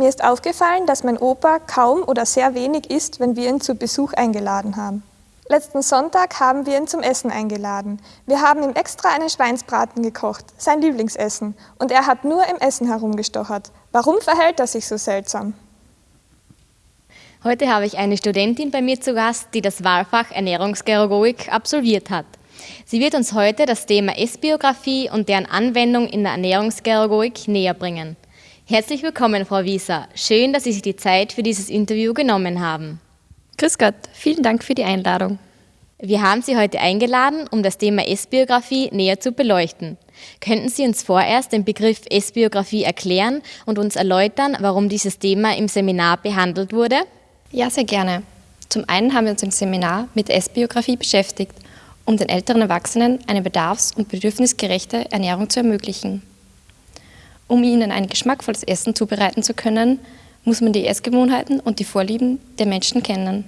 Mir ist aufgefallen, dass mein Opa kaum oder sehr wenig isst, wenn wir ihn zu Besuch eingeladen haben. Letzten Sonntag haben wir ihn zum Essen eingeladen. Wir haben ihm extra einen Schweinsbraten gekocht, sein Lieblingsessen, und er hat nur im Essen herumgestochert. Warum verhält er sich so seltsam? Heute habe ich eine Studentin bei mir zu Gast, die das Wahlfach Ernährungsgerogik absolviert hat. Sie wird uns heute das Thema Essbiografie und deren Anwendung in der Ernährungsgerogik näher bringen. Herzlich willkommen, Frau Wieser. Schön, dass Sie sich die Zeit für dieses Interview genommen haben. Grüß Gott, vielen Dank für die Einladung. Wir haben Sie heute eingeladen, um das Thema Essbiografie näher zu beleuchten. Könnten Sie uns vorerst den Begriff Essbiografie erklären und uns erläutern, warum dieses Thema im Seminar behandelt wurde? Ja, sehr gerne. Zum einen haben wir uns im Seminar mit Essbiografie beschäftigt, um den älteren Erwachsenen eine bedarfs- und bedürfnisgerechte Ernährung zu ermöglichen. Um ihnen ein geschmackvolles Essen zubereiten zu können, muss man die Essgewohnheiten und die Vorlieben der Menschen kennen.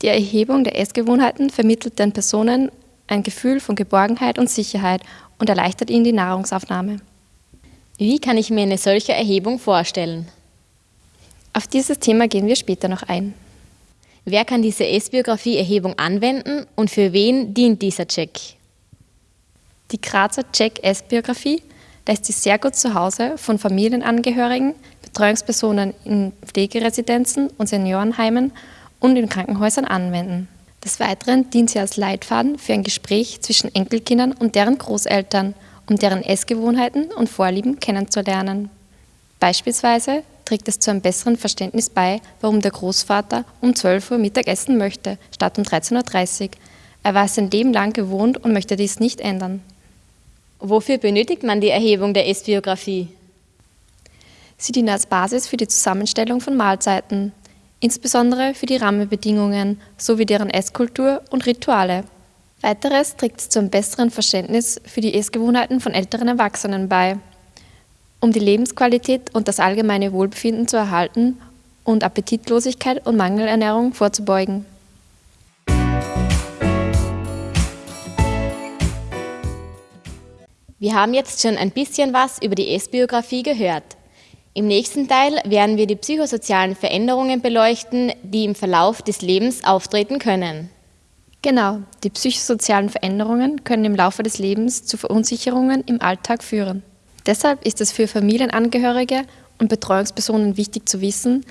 Die Erhebung der Essgewohnheiten vermittelt den Personen ein Gefühl von Geborgenheit und Sicherheit und erleichtert ihnen die Nahrungsaufnahme. Wie kann ich mir eine solche Erhebung vorstellen? Auf dieses Thema gehen wir später noch ein. Wer kann diese Essbiografie-Erhebung anwenden und für wen dient dieser Check? Die Grazer Check Essbiografie lässt sich sehr gut zu Hause von Familienangehörigen, Betreuungspersonen in Pflegeresidenzen und Seniorenheimen und in Krankenhäusern anwenden. Des Weiteren dient sie als Leitfaden für ein Gespräch zwischen Enkelkindern und deren Großeltern, um deren Essgewohnheiten und Vorlieben kennenzulernen. Beispielsweise trägt es zu einem besseren Verständnis bei, warum der Großvater um 12 Uhr Mittag essen möchte, statt um 13.30 Uhr. Er war es sein Leben lang gewohnt und möchte dies nicht ändern. Wofür benötigt man die Erhebung der Essbiografie? Sie dienen als Basis für die Zusammenstellung von Mahlzeiten, insbesondere für die Rahmenbedingungen sowie deren Esskultur und Rituale. Weiteres trägt zu einem besseren Verständnis für die Essgewohnheiten von älteren Erwachsenen bei, um die Lebensqualität und das allgemeine Wohlbefinden zu erhalten und Appetitlosigkeit und Mangelernährung vorzubeugen. Wir haben jetzt schon ein bisschen was über die Essbiografie gehört. Im nächsten Teil werden wir die psychosozialen Veränderungen beleuchten, die im Verlauf des Lebens auftreten können. Genau, die psychosozialen Veränderungen können im Laufe des Lebens zu Verunsicherungen im Alltag führen. Deshalb ist es für Familienangehörige und Betreuungspersonen wichtig zu wissen,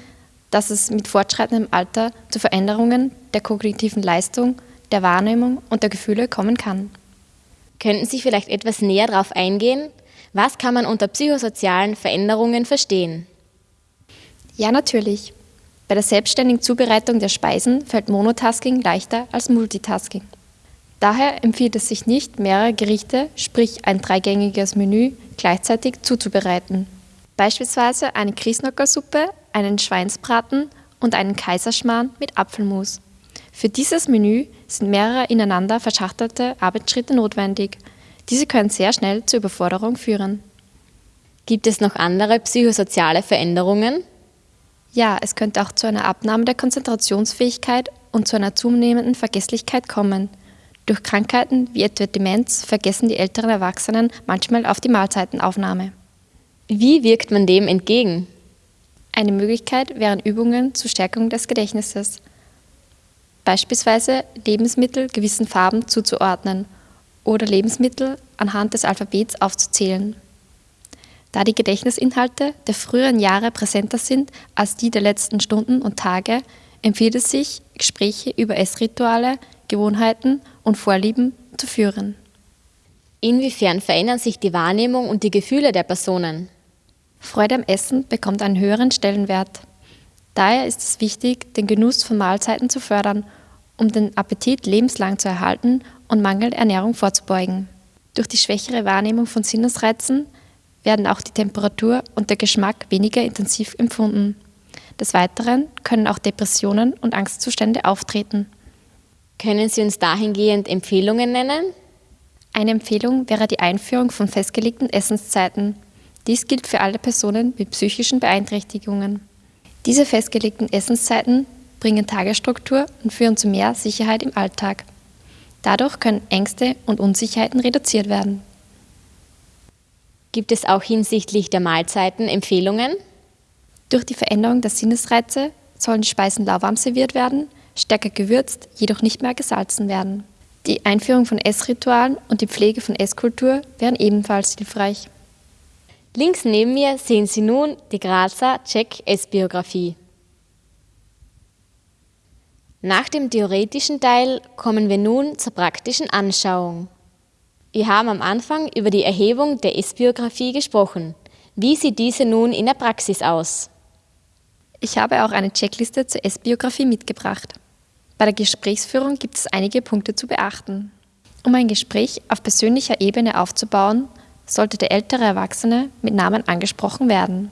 dass es mit fortschreitendem Alter zu Veränderungen der kognitiven Leistung, der Wahrnehmung und der Gefühle kommen kann. Könnten Sie vielleicht etwas näher darauf eingehen? Was kann man unter psychosozialen Veränderungen verstehen? Ja, natürlich. Bei der selbstständigen Zubereitung der Speisen fällt Monotasking leichter als Multitasking. Daher empfiehlt es sich nicht, mehrere Gerichte, sprich ein dreigängiges Menü, gleichzeitig zuzubereiten. Beispielsweise eine Kriesnockersuppe, einen Schweinsbraten und einen Kaiserschmarrn mit Apfelmus. Für dieses Menü sind mehrere ineinander verschachtelte Arbeitsschritte notwendig. Diese können sehr schnell zur Überforderung führen. Gibt es noch andere psychosoziale Veränderungen? Ja, es könnte auch zu einer Abnahme der Konzentrationsfähigkeit und zu einer zunehmenden Vergesslichkeit kommen. Durch Krankheiten wie etwa Demenz vergessen die älteren Erwachsenen manchmal auf die Mahlzeitenaufnahme. Wie wirkt man dem entgegen? Eine Möglichkeit wären Übungen zur Stärkung des Gedächtnisses beispielsweise Lebensmittel gewissen Farben zuzuordnen oder Lebensmittel anhand des Alphabets aufzuzählen. Da die Gedächtnisinhalte der früheren Jahre präsenter sind als die der letzten Stunden und Tage, empfiehlt es sich, Gespräche über Essrituale, Gewohnheiten und Vorlieben zu führen. Inwiefern verändern sich die Wahrnehmung und die Gefühle der Personen? Freude am Essen bekommt einen höheren Stellenwert. Daher ist es wichtig, den Genuss von Mahlzeiten zu fördern um den Appetit lebenslang zu erhalten und Mangelernährung vorzubeugen. Durch die schwächere Wahrnehmung von Sinnesreizen werden auch die Temperatur und der Geschmack weniger intensiv empfunden. Des Weiteren können auch Depressionen und Angstzustände auftreten. Können Sie uns dahingehend Empfehlungen nennen? Eine Empfehlung wäre die Einführung von festgelegten Essenszeiten. Dies gilt für alle Personen mit psychischen Beeinträchtigungen. Diese festgelegten Essenszeiten bringen Tagesstruktur und führen zu mehr Sicherheit im Alltag. Dadurch können Ängste und Unsicherheiten reduziert werden. Gibt es auch hinsichtlich der Mahlzeiten Empfehlungen? Durch die Veränderung der Sinnesreize sollen die Speisen lauwarm serviert werden, stärker gewürzt, jedoch nicht mehr gesalzen werden. Die Einführung von Essritualen und die Pflege von Esskultur wären ebenfalls hilfreich. Links neben mir sehen Sie nun die Grazer Check Essbiografie. Nach dem theoretischen Teil kommen wir nun zur praktischen Anschauung. Wir haben am Anfang über die Erhebung der Essbiografie gesprochen. Wie sieht diese nun in der Praxis aus? Ich habe auch eine Checkliste zur Essbiografie mitgebracht. Bei der Gesprächsführung gibt es einige Punkte zu beachten. Um ein Gespräch auf persönlicher Ebene aufzubauen, sollte der ältere Erwachsene mit Namen angesprochen werden.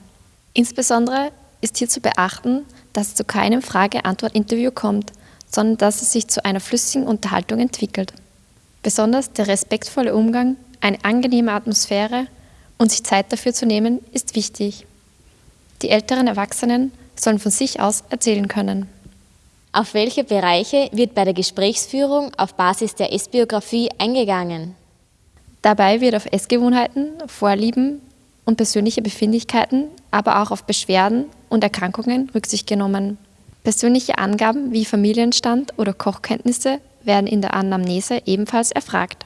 Insbesondere ist hier zu beachten, dass es zu keinem Frage-Antwort-Interview kommt, sondern dass es sich zu einer flüssigen Unterhaltung entwickelt. Besonders der respektvolle Umgang, eine angenehme Atmosphäre und sich Zeit dafür zu nehmen, ist wichtig. Die älteren Erwachsenen sollen von sich aus erzählen können. Auf welche Bereiche wird bei der Gesprächsführung auf Basis der Essbiografie eingegangen? Dabei wird auf Essgewohnheiten, Vorlieben und persönliche Befindlichkeiten, aber auch auf Beschwerden und Erkrankungen Rücksicht genommen. Persönliche Angaben wie Familienstand oder Kochkenntnisse werden in der Anamnese ebenfalls erfragt.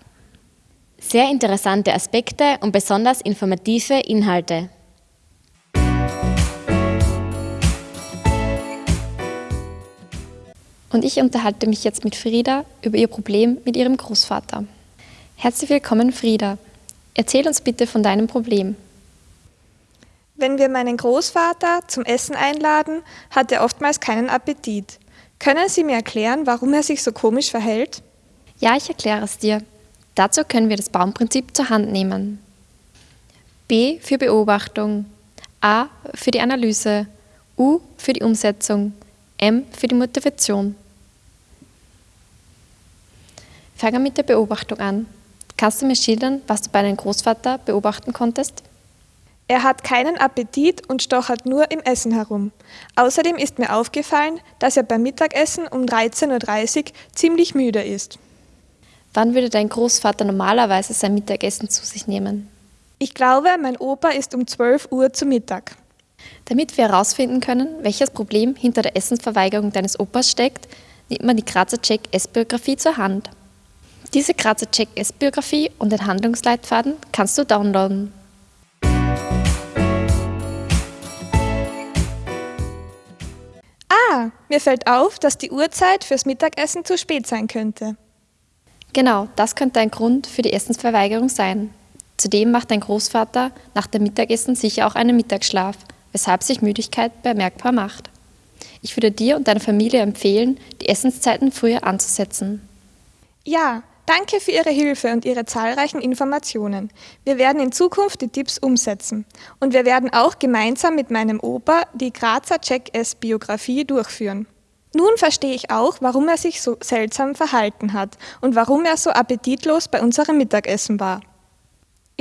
Sehr interessante Aspekte und besonders informative Inhalte. Und ich unterhalte mich jetzt mit Frieda über ihr Problem mit ihrem Großvater. Herzlich willkommen, Frieda. Erzähl uns bitte von deinem Problem. Wenn wir meinen Großvater zum Essen einladen, hat er oftmals keinen Appetit. Können Sie mir erklären, warum er sich so komisch verhält? Ja, ich erkläre es dir. Dazu können wir das Baumprinzip zur Hand nehmen. B für Beobachtung, A für die Analyse, U für die Umsetzung, M für die Motivation. Fangen wir mit der Beobachtung an. Kannst du mir schildern, was du bei deinem Großvater beobachten konntest? Er hat keinen Appetit und stochert nur im Essen herum. Außerdem ist mir aufgefallen, dass er beim Mittagessen um 13.30 Uhr ziemlich müde ist. Wann würde dein Großvater normalerweise sein Mittagessen zu sich nehmen? Ich glaube, mein Opa ist um 12 Uhr zu Mittag. Damit wir herausfinden können, welches Problem hinter der Essensverweigerung deines Opas steckt, nimmt man die Grazer Check S-Biografie zur Hand. Diese Grazer Check S-Biografie und den Handlungsleitfaden kannst du downloaden. Ah, mir fällt auf, dass die Uhrzeit fürs Mittagessen zu spät sein könnte. Genau, das könnte ein Grund für die Essensverweigerung sein. Zudem macht dein Großvater nach dem Mittagessen sicher auch einen Mittagsschlaf, weshalb sich Müdigkeit bemerkbar macht. Ich würde dir und deiner Familie empfehlen, die Essenszeiten früher anzusetzen. Ja, danke für Ihre Hilfe und Ihre zahlreichen Informationen. Wir werden in Zukunft die Tipps umsetzen. Und wir werden auch gemeinsam mit meinem Opa die Grazer Check S-Biografie durchführen. Nun verstehe ich auch, warum er sich so seltsam verhalten hat und warum er so appetitlos bei unserem Mittagessen war.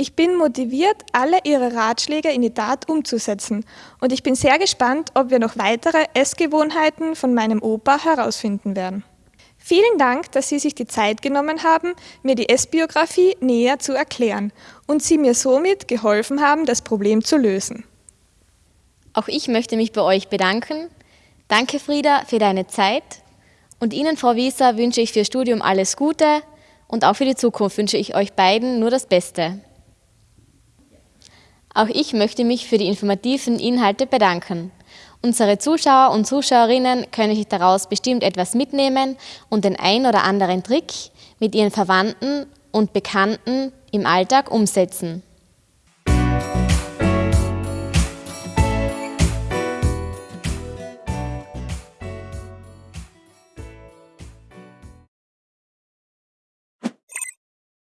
Ich bin motiviert, alle Ihre Ratschläge in die Tat umzusetzen und ich bin sehr gespannt, ob wir noch weitere Essgewohnheiten von meinem Opa herausfinden werden. Vielen Dank, dass Sie sich die Zeit genommen haben, mir die Essbiografie näher zu erklären und Sie mir somit geholfen haben, das Problem zu lösen. Auch ich möchte mich bei euch bedanken. Danke, Frieda, für deine Zeit. Und Ihnen, Frau Wieser, wünsche ich für Studium alles Gute und auch für die Zukunft wünsche ich euch beiden nur das Beste. Auch ich möchte mich für die informativen Inhalte bedanken. Unsere Zuschauer und Zuschauerinnen können sich daraus bestimmt etwas mitnehmen und den ein oder anderen Trick mit ihren Verwandten und Bekannten im Alltag umsetzen.